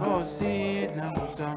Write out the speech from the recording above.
آسیب نبوسم